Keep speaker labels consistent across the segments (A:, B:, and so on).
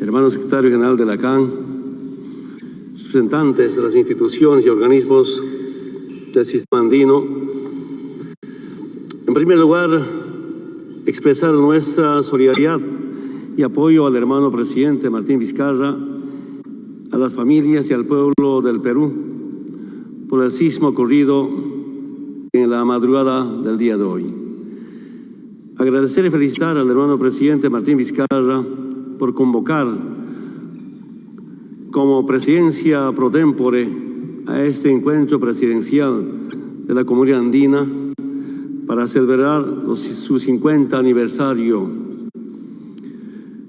A: hermano secretario general de la CAN, representantes de las instituciones y organismos del sistema andino. En primer lugar, expresar nuestra solidaridad y apoyo al hermano presidente Martín Vizcarra, a las familias y al pueblo del Perú por el sismo ocurrido en la madrugada del día de hoy. Agradecer y felicitar al hermano presidente Martín Vizcarra por convocar como presidencia pro tempore a este encuentro presidencial de la comunidad andina para celebrar su 50 aniversario.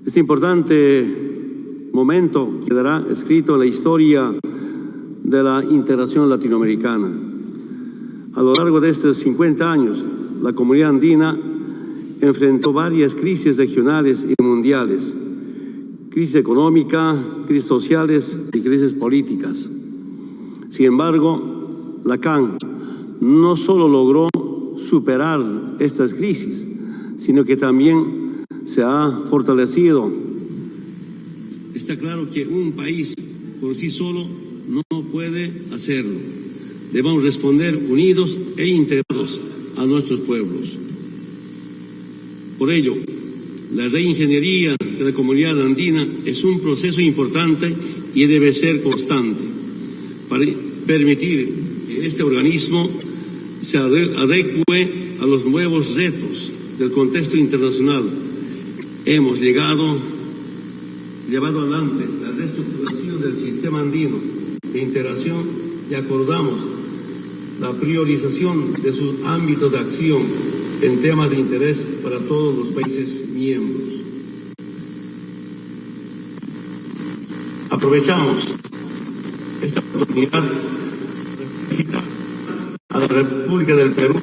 A: Este importante momento quedará escrito en la historia de la integración latinoamericana. A lo largo de estos 50 años, la comunidad andina enfrentó varias crisis regionales y mundiales, crisis económica, crisis sociales y crisis políticas. Sin embargo, la CAN no solo logró superar estas crisis, sino que también se ha fortalecido. Está claro que un país por sí solo no puede hacerlo. Debemos responder unidos e integrados a nuestros pueblos. Por ello, la reingeniería de la comunidad andina es un proceso importante y debe ser constante para permitir que este organismo se adecue a los nuevos retos del contexto internacional. Hemos llegado, llevado adelante la reestructuración del sistema andino de integración y acordamos la priorización de sus ámbitos de acción en temas de interés para todos los países miembros. Aprovechamos esta oportunidad de felicitar a la República del Perú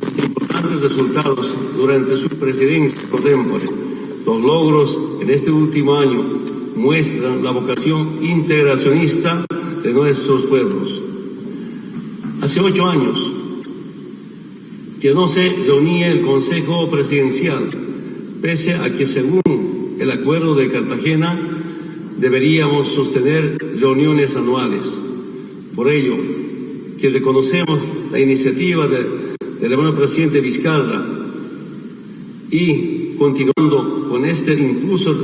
A: por importantes resultados durante su presidencia por Los logros en este último año muestran la vocación integracionista de nuestros pueblos. Hace ocho años, que no se reunía el Consejo Presidencial, pese a que según el Acuerdo de Cartagena deberíamos sostener reuniones anuales. Por ello, que reconocemos la iniciativa del hermano presidente Vizcarra y continuando con este incluso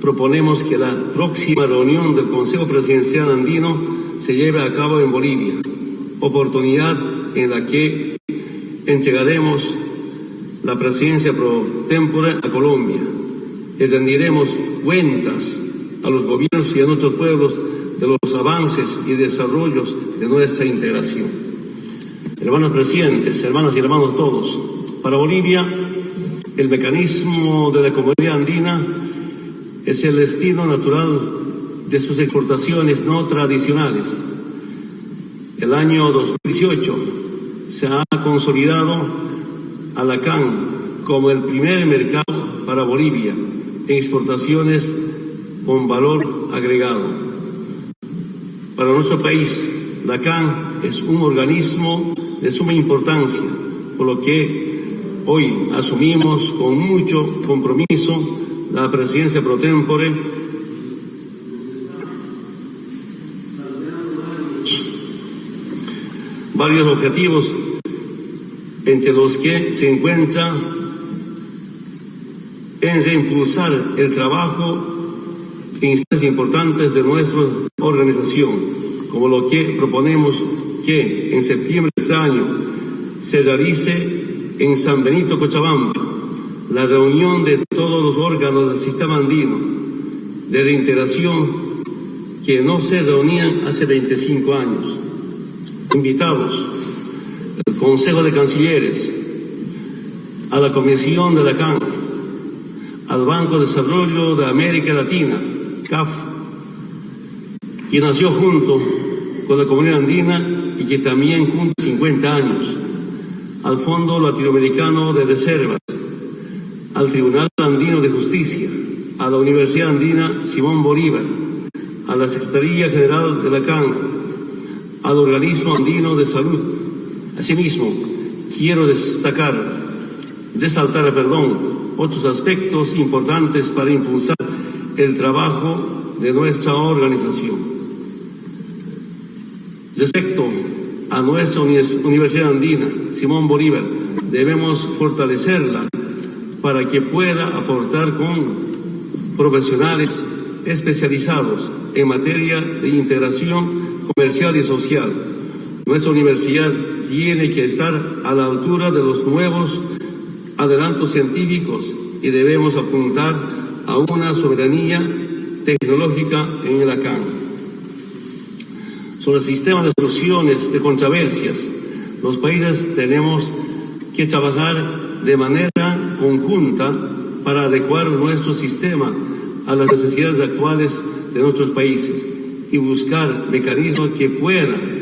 A: proponemos que la próxima reunión del Consejo Presidencial Andino se lleve a cabo en Bolivia, oportunidad en la que entregaremos la presidencia pro tempore a Colombia y rendiremos cuentas a los gobiernos y a nuestros pueblos de los avances y desarrollos de nuestra integración. Hermanos presidentes, hermanas y hermanos todos, para Bolivia el mecanismo de la comunidad andina es el destino natural de sus exportaciones no tradicionales. El año 2018 se ha consolidado a la CAN como el primer mercado para Bolivia en exportaciones con valor agregado. Para nuestro país, la CAN es un organismo de suma importancia, por lo que hoy asumimos con mucho compromiso la presidencia pro tempore varios objetivos entre los que se encuentra en reimpulsar el trabajo en instancias importantes de nuestra organización, como lo que proponemos que en septiembre de este año se realice en San Benito, Cochabamba, la reunión de todos los órganos del sistema andino de reintegración que no se reunían hace 25 años. Invitados al Consejo de Cancilleres, a la Comisión de la CAN, al Banco de Desarrollo de América Latina, CAF, que nació junto con la comunidad andina y que también cumple 50 años, al Fondo Latinoamericano de Reservas, al Tribunal Andino de Justicia, a la Universidad Andina Simón Bolívar, a la Secretaría General de la CAN, al Organismo Andino de Salud. Asimismo, quiero destacar, resaltar, perdón, otros aspectos importantes para impulsar el trabajo de nuestra organización. Respecto a nuestra Universidad Andina, Simón Bolívar, debemos fortalecerla para que pueda aportar con profesionales especializados en materia de integración comercial y social. Nuestra universidad tiene que estar a la altura de los nuevos adelantos científicos y debemos apuntar a una soberanía tecnológica en el ACAN. Sobre el sistema de soluciones de controversias, los países tenemos que trabajar de manera conjunta para adecuar nuestro sistema a las necesidades actuales de nuestros países y buscar mecanismos que puedan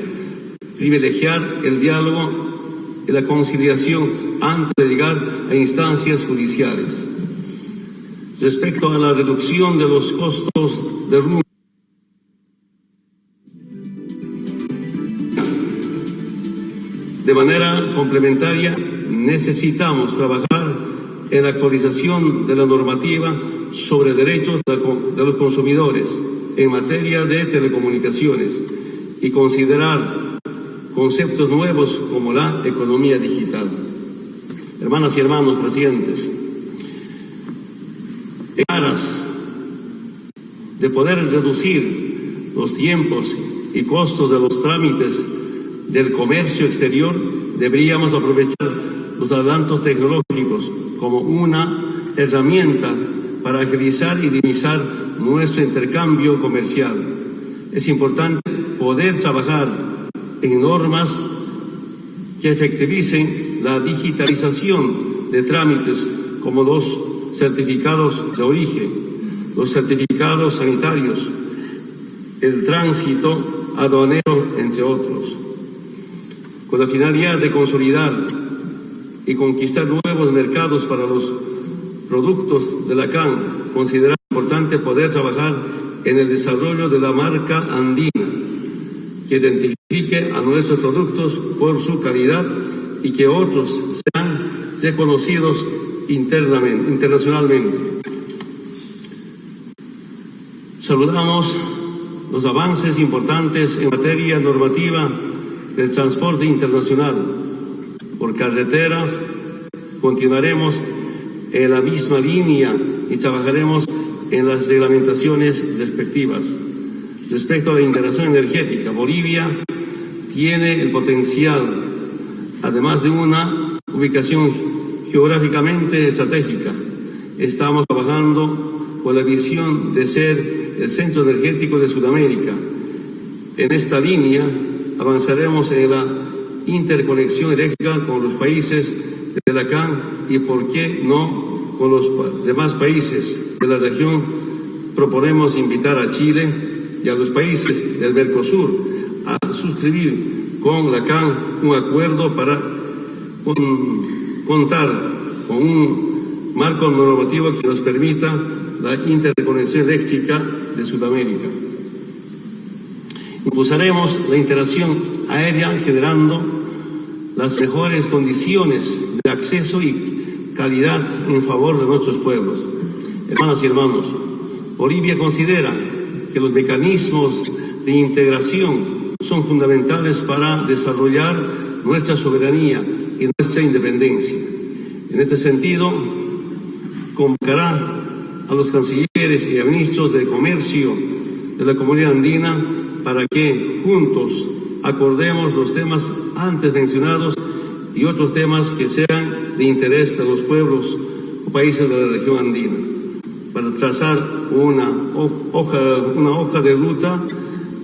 A: privilegiar el diálogo y la conciliación antes de llegar a instancias judiciales. Respecto a la reducción de los costos de rumbo, de manera complementaria necesitamos trabajar en la actualización de la normativa sobre derechos de los consumidores en materia de telecomunicaciones y considerar conceptos nuevos como la economía digital. Hermanas y hermanos presidentes, en aras de poder reducir los tiempos y costos de los trámites del comercio exterior, deberíamos aprovechar los adelantos tecnológicos como una herramienta para agilizar y dinamizar nuestro intercambio comercial. Es importante poder trabajar en normas que efectivicen la digitalización de trámites como los certificados de origen, los certificados sanitarios, el tránsito aduanero, entre otros, con la finalidad de consolidar y conquistar nuevos mercados para los productos de la CAN, considera importante poder trabajar en el desarrollo de la marca andina, que identifique a nuestros productos por su calidad y que otros sean reconocidos internamente, internacionalmente. Saludamos los avances importantes en materia normativa del transporte internacional. Por carreteras continuaremos en la misma línea y trabajaremos en las reglamentaciones respectivas. Respecto a la integración energética, Bolivia tiene el potencial, además de una ubicación geográficamente estratégica. Estamos trabajando con la visión de ser el centro energético de Sudamérica. En esta línea avanzaremos en la interconexión eléctrica con los países de la CAN y, por qué no, con los demás países de la región. Proponemos invitar a Chile y a los países del Mercosur a suscribir con la CAN un acuerdo para contar con un marco normativo que nos permita la interconexión eléctrica de Sudamérica. Impulsaremos la interacción aérea generando las mejores condiciones de acceso y calidad en favor de nuestros pueblos. Hermanas y hermanos, Bolivia considera que los mecanismos de integración son fundamentales para desarrollar nuestra soberanía y nuestra independencia. En este sentido, convocará a los cancilleres y a ministros de comercio de la comunidad andina para que juntos acordemos los temas antes mencionados y otros temas que sean de interés de los pueblos o países de la región andina, para trazar una hoja, una hoja de ruta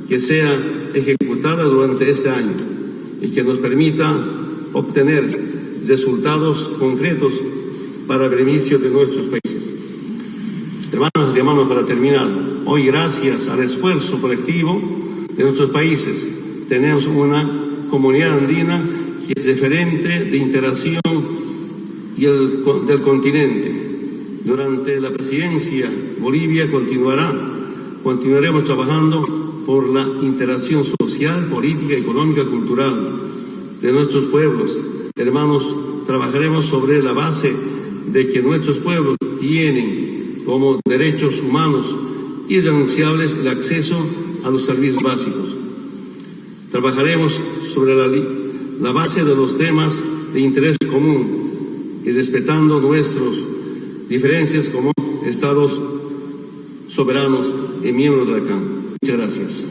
A: que sea ejecutada durante este año y que nos permita obtener resultados concretos para beneficio de nuestros países. Hermanas y hermanos, para terminar, hoy gracias al esfuerzo colectivo de nuestros países, tenemos una comunidad andina que es referente de interacción y el, del continente. Durante la presidencia, Bolivia continuará, continuaremos trabajando por la interacción social, política, económica, cultural de nuestros pueblos. Hermanos, trabajaremos sobre la base de que nuestros pueblos tienen como derechos humanos irrenunciables el acceso a los servicios básicos. Trabajaremos sobre la, la base de los temas de interés común y respetando nuestras diferencias como Estados soberanos y miembros de la CAN. Muchas gracias.